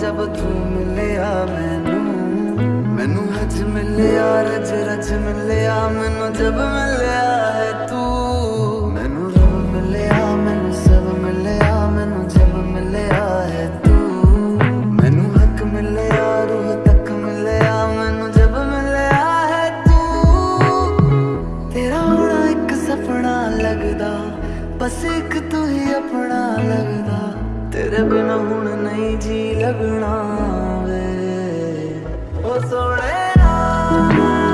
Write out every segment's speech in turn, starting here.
ਜਬ ਤੂੰ ਮਿਲਿਆ ਮੈਨੂੰ ਮੈਨੂੰ ਹੱਥ ਮਿਲਿਆ ਰਜ ਰਜ ਮਿਲਿਆ ਮੈਨੂੰ ਜਬ ਮਿਲਿਆ ਬਸ ਇੱਕ ਤੂੰ ਹੀ ਆਪਣਾ ਲੱਗਦਾ। ਤੇਰੇ ਬਿਨਾ ਹੁਣ ਨਹੀਂ ਜੀ ਲੱਗਣਾ ਵੇ। ਉਹ ਸੋਹਣਿਆ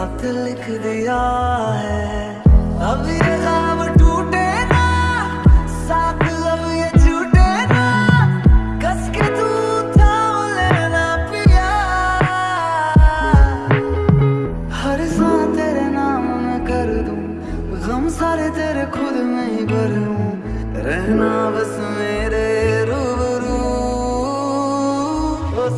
रात लिख दिया है अब ये काम टूटे ना साथ अब ये छूटे ना कस के तू थाम लेना पिया हर सांस तेरे नाम में कर दूं गम सारे तेरे खुद में ही भर लूं रहना बस मेरे रूबरू ओ